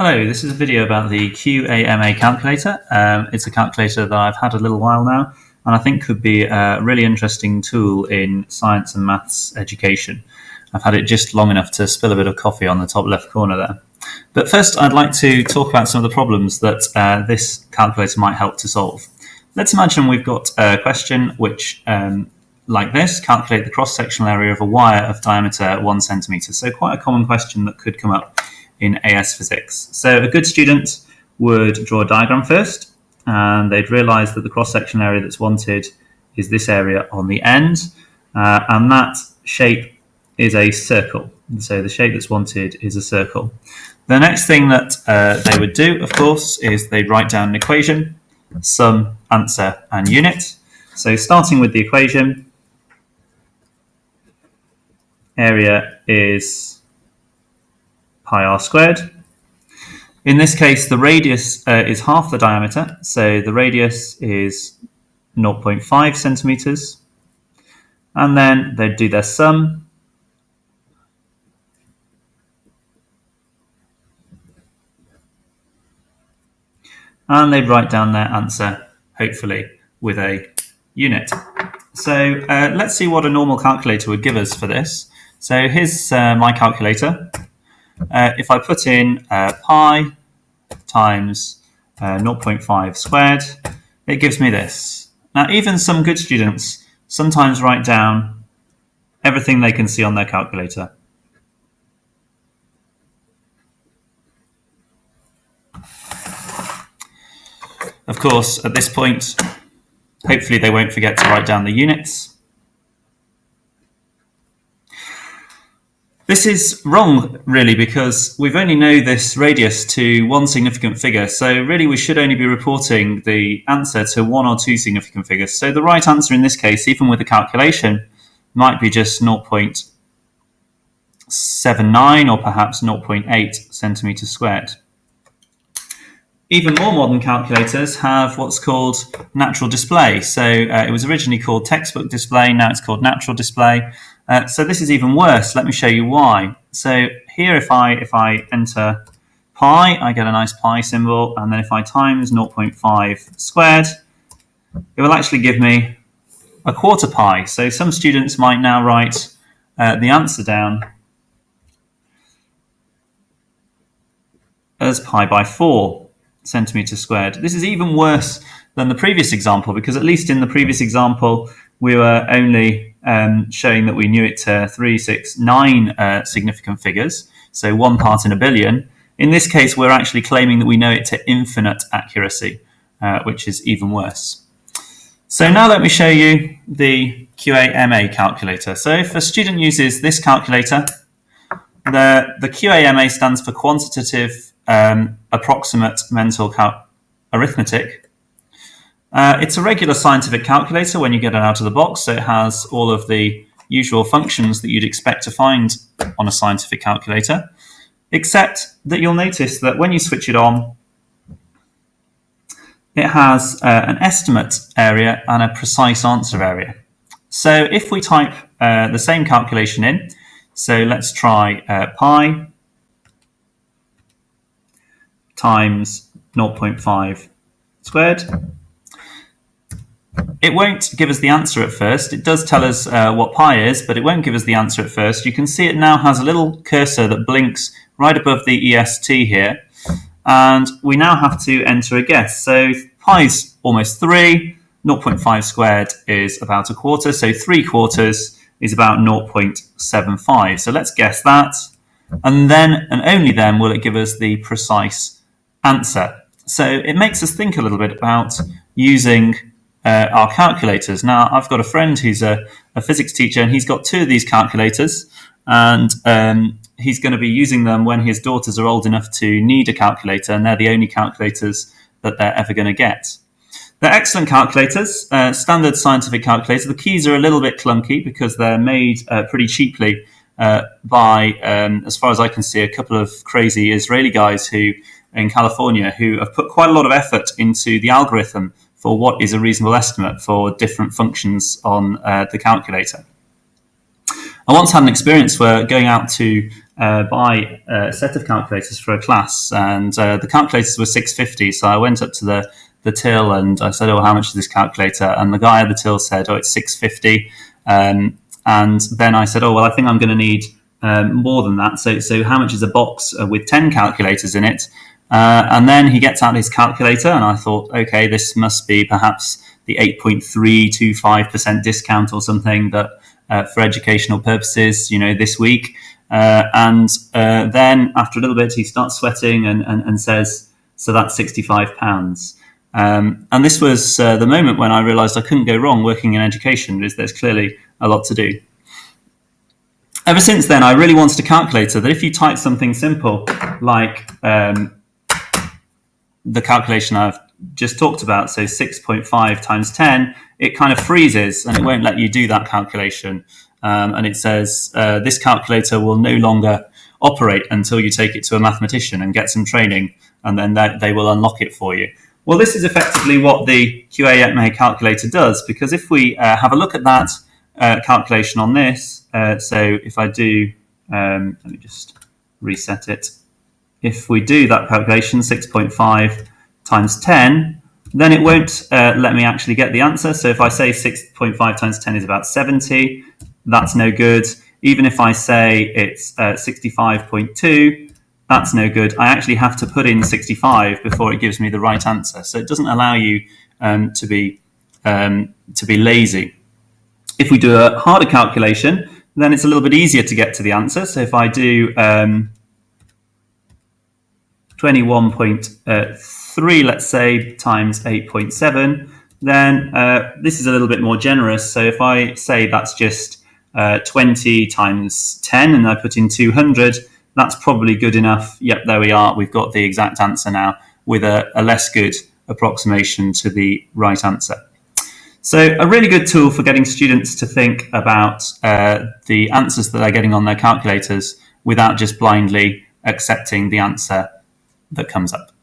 Hello, this is a video about the QAMA calculator. Um, it's a calculator that I've had a little while now and I think could be a really interesting tool in science and maths education. I've had it just long enough to spill a bit of coffee on the top left corner there. But first I'd like to talk about some of the problems that uh, this calculator might help to solve. Let's imagine we've got a question which um, like this, calculate the cross-sectional area of a wire of diameter one centimeter. So quite a common question that could come up in AS physics. So a good student would draw a diagram first, and they'd realize that the cross-section area that's wanted is this area on the end, uh, and that shape is a circle. So the shape that's wanted is a circle. The next thing that uh, they would do, of course, is they'd write down an equation, sum, answer, and unit. So starting with the equation, area is pi r squared. In this case, the radius uh, is half the diameter, so the radius is 0.5 centimeters. And then they'd do their sum. And they'd write down their answer, hopefully, with a unit. So uh, let's see what a normal calculator would give us for this. So here's uh, my calculator. Uh, if I put in uh, pi times uh, 0.5 squared, it gives me this. Now, even some good students sometimes write down everything they can see on their calculator. Of course, at this point, hopefully they won't forget to write down the units. This is wrong, really, because we've only know this radius to one significant figure. So really, we should only be reporting the answer to one or two significant figures. So the right answer in this case, even with the calculation, might be just 0.79 or perhaps 0.8 centimeters squared. Even more modern calculators have what's called natural display. So uh, it was originally called textbook display, now it's called natural display. Uh, so this is even worse. Let me show you why. So here, if I if I enter pi, I get a nice pi symbol, and then if I times 0.5 squared, it will actually give me a quarter pi. So some students might now write uh, the answer down as pi by 4 centimeters squared. This is even worse than the previous example because at least in the previous example we were only um, showing that we knew it to three, six, nine uh, significant figures, so one part in a billion. In this case, we're actually claiming that we know it to infinite accuracy, uh, which is even worse. So now let me show you the QAMA calculator. So if a student uses this calculator, the, the QAMA stands for Quantitative um, Approximate Mental Arithmetic. Uh, it's a regular scientific calculator when you get it out of the box, so it has all of the usual functions that you'd expect to find on a scientific calculator, except that you'll notice that when you switch it on, it has uh, an estimate area and a precise answer area. So if we type uh, the same calculation in, so let's try uh, pi times 0.5 squared, it won't give us the answer at first. It does tell us uh, what pi is, but it won't give us the answer at first. You can see it now has a little cursor that blinks right above the EST here. And we now have to enter a guess. So pi is almost 3. 0.5 squared is about a quarter. So 3 quarters is about 0.75. So let's guess that. And then, and only then, will it give us the precise answer. So it makes us think a little bit about using uh, our calculators. Now, I've got a friend who's a, a, physics teacher, and he's got two of these calculators, and um, he's going to be using them when his daughters are old enough to need a calculator, and they're the only calculators that they're ever going to get. They're excellent calculators, uh, standard scientific calculators. The keys are a little bit clunky because they're made uh, pretty cheaply uh, by, um, as far as I can see, a couple of crazy Israeli guys who in California who have put quite a lot of effort into the algorithm for what is a reasonable estimate for different functions on uh, the calculator. I once had an experience where going out to uh, buy a set of calculators for a class, and uh, the calculators were six fifty. So I went up to the the till and I said, "Oh, how much is this calculator?" And the guy at the till said, "Oh, it's six fifty. Um, and then I said, "Oh, well, I think I'm going to need um, more than that. So, so how much is a box uh, with ten calculators in it?" Uh, and then he gets out his calculator, and I thought, "Okay, this must be perhaps the 8.325% discount or something that uh, for educational purposes, you know, this week." Uh, and uh, then after a little bit, he starts sweating and, and, and says, So that's £65. Um, and this was uh, the moment when I realized I couldn't go wrong working in education, because there's clearly a lot to do. Ever since then, I really wanted a calculator that if you type something simple like um, the calculation I've just talked about, so 6.5 times 10, it kind of freezes and it won't let you do that calculation um, and it says uh, this calculator will no longer operate until you take it to a mathematician and get some training, and then that, they will unlock it for you. Well, this is effectively what the QA calculator does, because if we uh, have a look at that uh, calculation on this, uh, so if I do, um, let me just reset it. If we do that calculation, 6.5 times 10, then it won't uh, let me actually get the answer. So if I say 6.5 times 10 is about 70, that's no good. Even if I say it's uh, 65.2, that's no good. I actually have to put in 65 before it gives me the right answer. So it doesn't allow you um, to be um, to be lazy. If we do a harder calculation, then it's a little bit easier to get to the answer. So if I do um, 21.3, let's say, times 8.7, then uh, this is a little bit more generous. So if I say that's just uh, 20 times 10 and I put in 200, that's probably good enough. Yep, there we are. We've got the exact answer now with a, a less good approximation to the right answer. So a really good tool for getting students to think about uh, the answers that they're getting on their calculators without just blindly accepting the answer that comes up.